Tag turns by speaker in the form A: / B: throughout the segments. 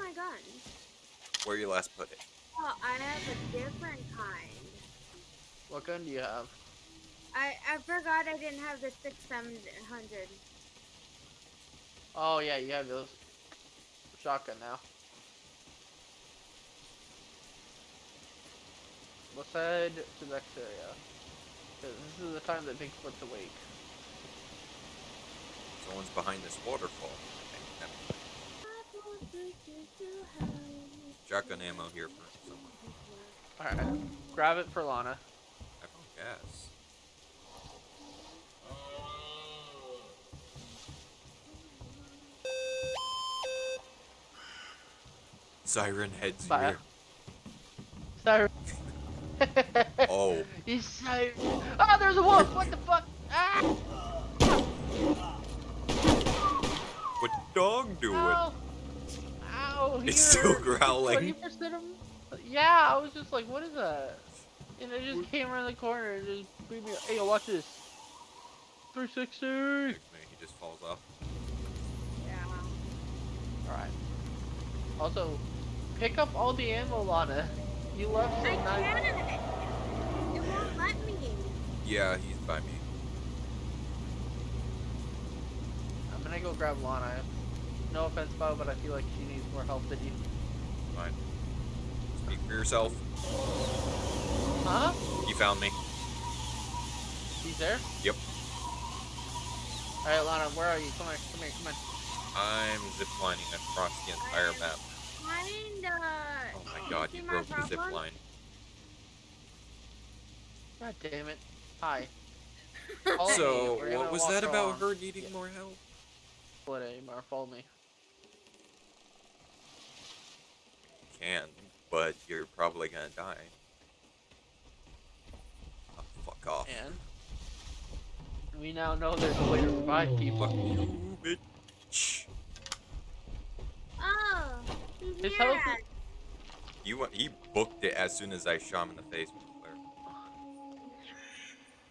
A: my gun?
B: Where you last put it?
A: Oh, I have a different kind.
C: What gun do you have?
A: I I forgot I didn't have the six seven hundred.
C: Oh yeah, you have those shotgun now. Let's head to the next area. this is the time that Bigfoot's awake.
B: Someone's behind this waterfall. Okay, never mind. Shotgun ammo here for someone.
C: Alright. Grab it for Lana.
B: I gas. Siren heads
C: Bye.
B: here.
C: So
B: Oh,
C: He's so Oh there's a wolf! What the fuck? Ah!
B: what dog doing?
C: Ow! Ow!
B: It's
C: here.
B: still growling.
C: 20% of 'em? Yeah, I was just like, what is that? And it just came around the corner and just beat me. Hey, yo, watch this. 360.
B: He just falls off.
A: Yeah.
C: All right. Also, pick up all the ammo, Lana. You left
A: I
C: some nice.
A: can't. It won't let me.
B: Yeah, he's by me.
C: I'm gonna go grab Lana. No offense, Bo, but I feel like she needs more help than you.
B: Fine. Speak for yourself.
C: Huh?
B: You found me.
C: He's there?
B: Yep.
C: Alright, Lana, where are you? Come here, come here, come here.
B: I'm ziplining across the entire map.
A: Kinda.
B: Oh my god,
A: see
B: you broke the zip
A: problem?
B: line.
C: God damn it. Hi.
B: So, what was that about
C: along.
B: her needing more help?
C: What anymore? Follow me.
B: Can, but you're probably gonna die. Oh, fuck off.
C: And we now know there's a way to revive people.
B: Fuck you, bitch.
A: Oh, he's
C: His
A: near
C: health
A: us.
B: You, wa- he booked it as soon as I shot him in the face with the flare.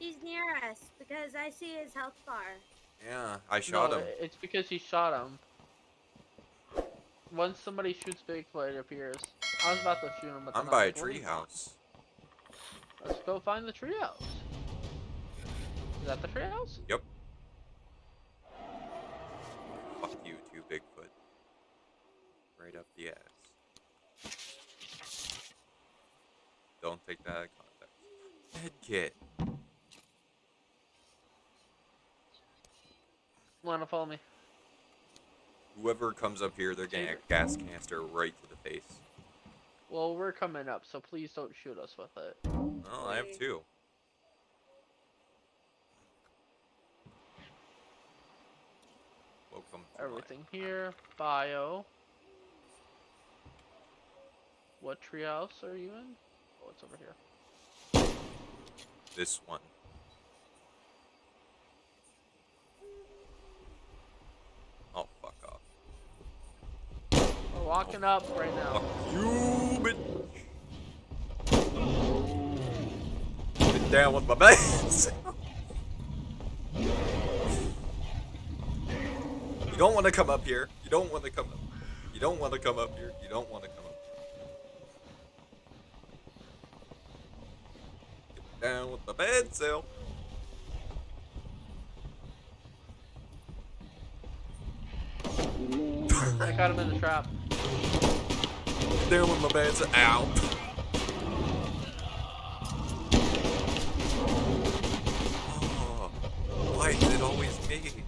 A: He's near us because I see his health bar.
B: Yeah, I shot
C: no,
B: him.
C: It's because he shot him. Once somebody shoots Bigfoot, it appears. I was about to shoot him, but
B: I'm by a treehouse.
C: Let's go find the treehouse. Is that the treehouse?
B: Yep. Fuck you too, Bigfoot. Right up the ass. Don't take that out of context. Head kit.
C: Wanna follow me?
B: Whoever comes up here, they're getting a gas canister right to the face.
C: Well, we're coming up, so please don't shoot us with it.
B: Oh, I have two. Welcome. to my-
C: Everything here. Bio. What treehouse are you in? Oh, it's over here.
B: This one. Oh, fuck off.
C: We're walking up right now.
B: Fuck you, bitch. Get down with my base. you don't want to come up here. You don't want to come up. You don't want to come up here. You don't want to come up. Get down with my bed cell.
C: I caught him in the trap.
B: Down with my bed cell. Ow. Oh, why is it always me?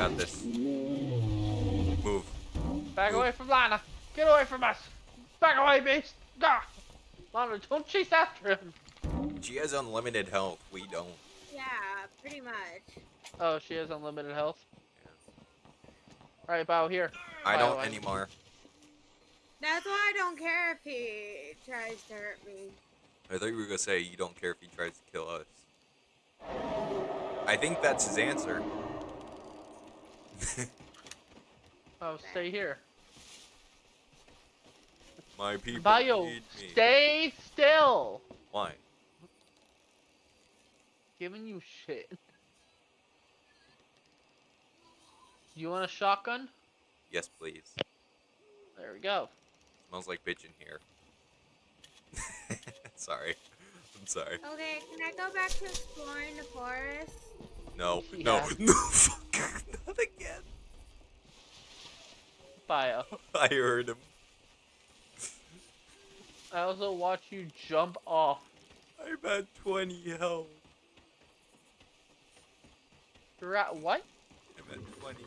B: Got this. Move.
C: Back away from Lana. Get away from us. Back away, beast. Gah. Lana, don't chase after him.
B: She has unlimited health. We don't.
A: Yeah, pretty much.
C: Oh, she has unlimited health. All right, Bao here.
B: I
C: Bio,
B: don't anymore.
A: That's why I don't care if he tries to hurt me.
B: I thought you were gonna say you don't care if he tries to kill us. I think that's his answer.
C: Oh, stay here.
B: My people
C: Bio,
B: need me.
C: stay still.
B: Why?
C: Giving you shit. You want a shotgun?
B: Yes, please.
C: There we go.
B: Smells like bitch in here. sorry. I'm sorry.
A: Okay, can I go back to exploring the forest?
B: No. No. No. Fuck.
C: Bio.
B: I heard him.
C: I also watch you jump off.
B: I'm at 20 health.
C: You're at what?
B: I'm at 20.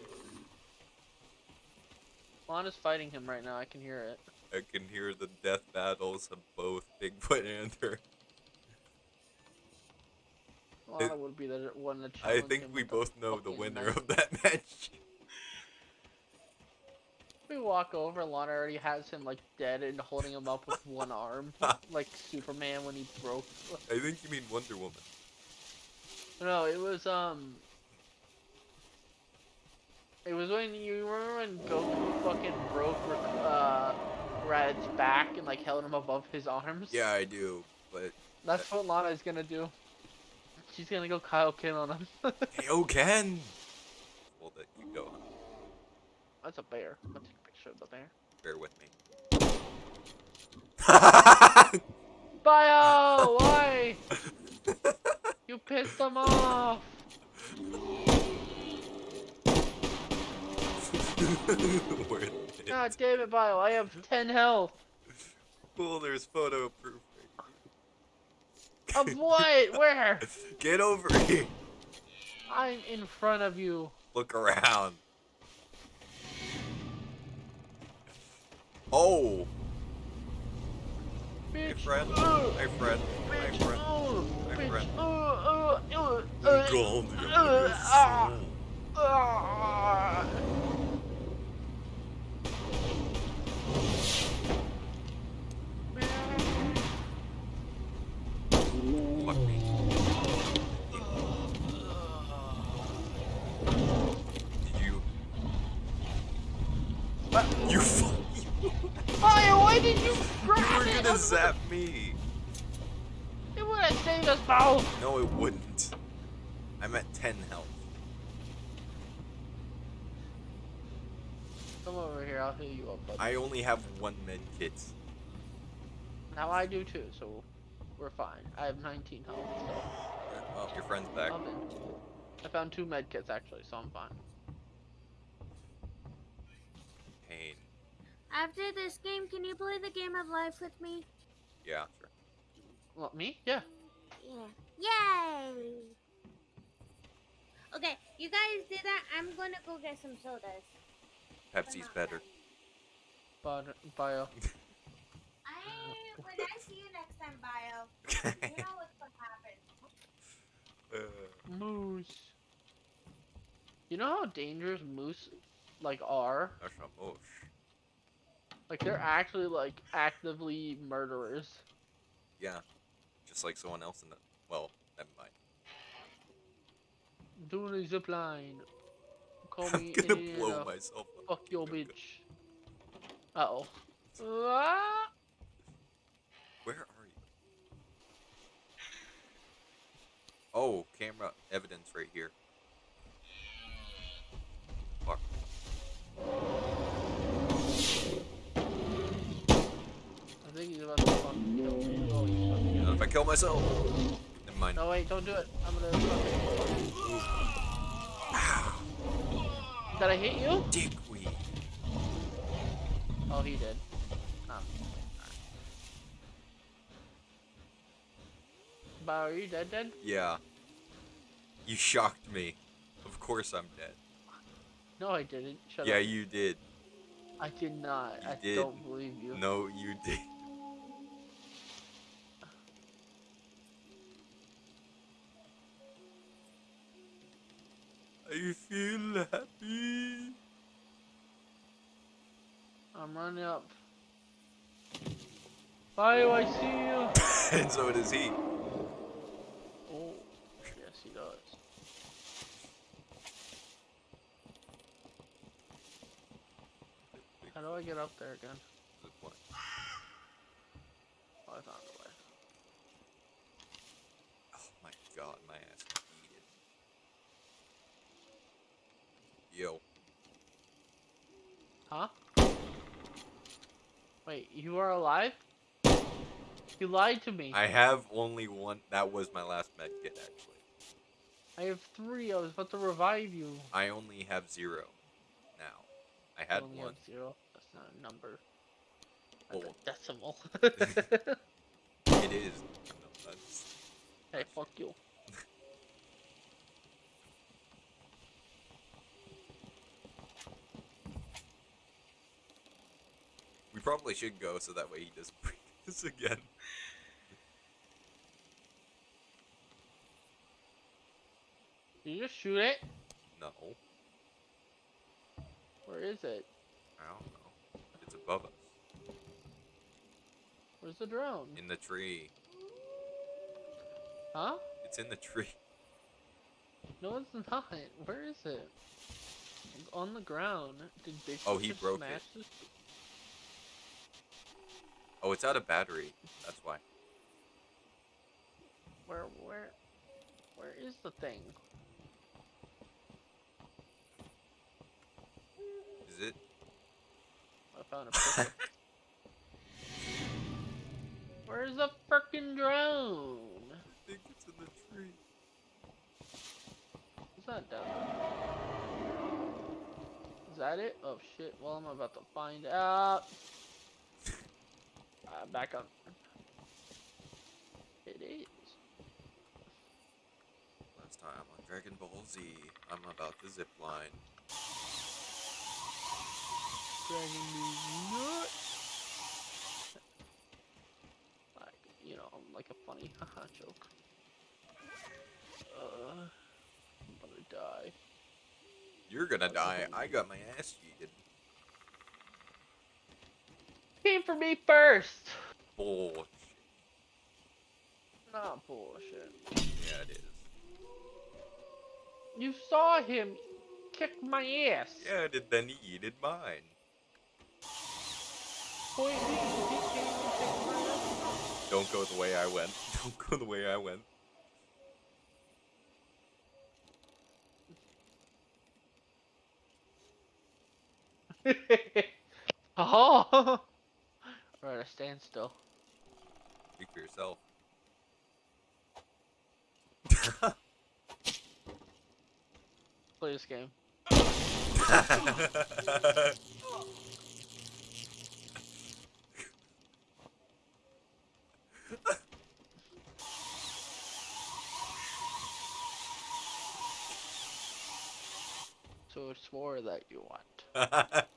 C: Lana's fighting him right now. I can hear it.
B: I can hear the death battles of both Bigfoot and her.
C: Lana would be the one that.
B: I think we both know the winner
C: knife.
B: of that match.
C: We walk over. Lana already has him like dead and holding him up with one arm, like Superman when he broke.
B: I think you mean Wonder Woman.
C: No, it was um. It was when you remember when Goku fucking broke uh Rad's back and like held him above his arms.
B: Yeah, I do, but
C: That's what Lana is gonna do. She's gonna go Kaioken on him.
B: oh Ken. Well, that you go.
C: That's a bear. I'm gonna take a picture of the bear.
B: Bear with me.
C: Bio, why? You pissed them off. God damn it, Bio. I have 10 health.
B: Cool, there's photo proof.
C: Of what? Where?
B: Get over here.
C: I'm in front of you.
B: Look around. Oh,
C: Bitch.
B: my friend.
C: Ugh.
B: My friend. My
C: Bitch.
B: friend.
C: Ugh.
B: My
C: Bitch. Grab
B: were
C: it?
B: gonna zap me.
C: It would have saved us both.
B: No, it wouldn't. I'm at 10 health.
C: Come over here, I'll heal you up, bud.
B: I only have one med kit.
C: Now I do too, so we're fine. I have 19 health, so
B: Well, your friend's back.
C: I'm. I found two med kits actually, so I'm fine.
A: After this game, can you play the game of life with me?
B: Yeah, sure.
C: What, me? Yeah.
A: Yeah. Yay! Okay, you guys do that. I'm gonna go get some sodas.
B: Pepsi's better.
C: But, bio.
A: I when I see you next time, Bio, you know what's gonna happen.
B: Uh,
C: Moose. You know how dangerous moose, like, are?
B: that's not mosh.
C: Like, they're actually, like, actively murderers.
B: Yeah. Just like someone else in the. Well, never mind.
C: Doing a zip line. Call
B: I'm
C: me
B: gonna blow myself up.
C: Fuck your bitch. Uh oh. Ah!
B: Where are you? Oh, camera evidence right here. Fuck.
C: I think he's about to fucking kill me. Oh, he's fucking
B: Not if I kill myself. Never mind.
C: No, wait, don't do it. I'm gonna. Did I hit you?
B: Dickweed.
C: Oh, he did. Ah. Oh. But are you dead, dead?
B: Yeah. You shocked me. Of course I'm dead.
C: No, I didn't. Shut
B: yeah,
C: up.
B: you did.
C: I did not.
B: You
C: I
B: did.
C: don't believe you.
B: No, you did. I feel happy.
C: I'm running up. Do I see you?
B: and so does he.
C: Oh, yes, he does. How do I get up there again?
B: Good point.
C: Oh, I found a way.
B: Oh my god, my ass is heated. Yo.
C: Huh? Wait, you are alive? You lied to me.
B: I have only one. That was my last med kit, actually.
C: I have three. I was about to revive you.
B: I only have zero now. I had
C: only
B: one.
C: zero. That's not a number. That's a decimal.
B: it is. No, that's,
C: hey, fuck you.
B: We probably should go so that way he doesn't bring this again.
C: Did you just shoot it?
B: No,
C: Where is it?
B: I don't know. It's above us.
C: Where's the drone?
B: In the tree.
C: Huh?
B: It's in the tree.
C: No, it's not. Where is it? It's on the ground. Did Bigfoot
B: Oh, he broke
C: smash
B: it.
C: this?
B: Oh, it's out of battery. That's why.
C: Where, where, where is the thing?
B: Is it?
C: I found a picture. Where's the frickin' drone?
B: I think it's in the tree.
C: It's not down there. Is that it? Oh shit, well I'm about to find out. Uh, back up. It is.
B: Last time on Dragon Ball Z, I'm about to zip line.
C: Dragging me nuts. Like, you know, I'm like a funny haha joke. Uh, I'm gonna die.
B: You're gonna die. I got my ass cheated.
C: Came for me first!
B: Bullshit.
C: Not bullshit.
B: Yeah, it is.
C: You saw him kick my ass.
B: Yeah, did then he did mine.
C: Boy, he, he came and kicked my ass.
B: Don't go the way I went. Don't go the way I went.
C: oh! We're at a standstill.
B: Speak for yourself.
C: Play this game. So it's more that you want.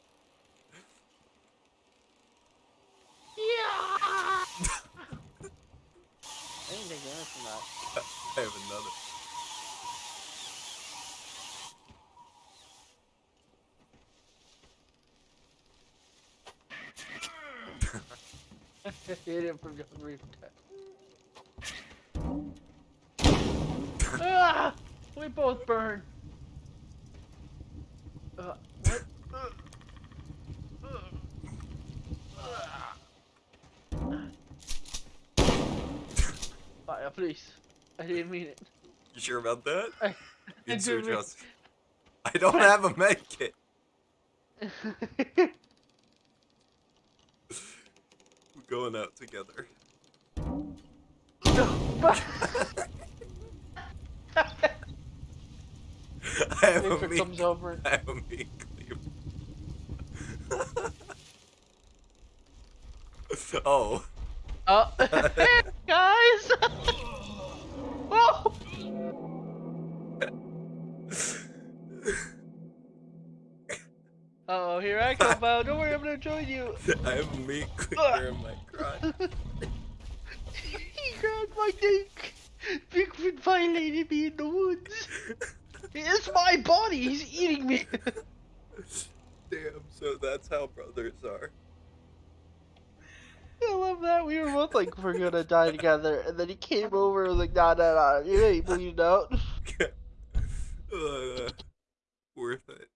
C: Yeah! I didn't take that.
B: I have another.
C: Hit him from the roof. ah! We both burn. Uh, what? Uh, uh, Fire, please. I didn't mean it.
B: You sure about that?
C: I, I didn't
B: just. I don't have a med kit. We're going out together. I have a meat.
C: comes over.
B: I have a meat cleaver. oh.
C: Oh, guys! Come, Val. Don't worry, I'm gonna join you.
B: I have a meat cleaver in my crotch.
C: he grabbed my dick. Bigfoot violated me in the woods. It's my body. He's eating me.
B: Damn, so that's how brothers are.
C: I love that. We were both like, we're gonna die together, and then he came over and was like, nah, nah, nah, you ain't bleeding out.
B: uh, worth it.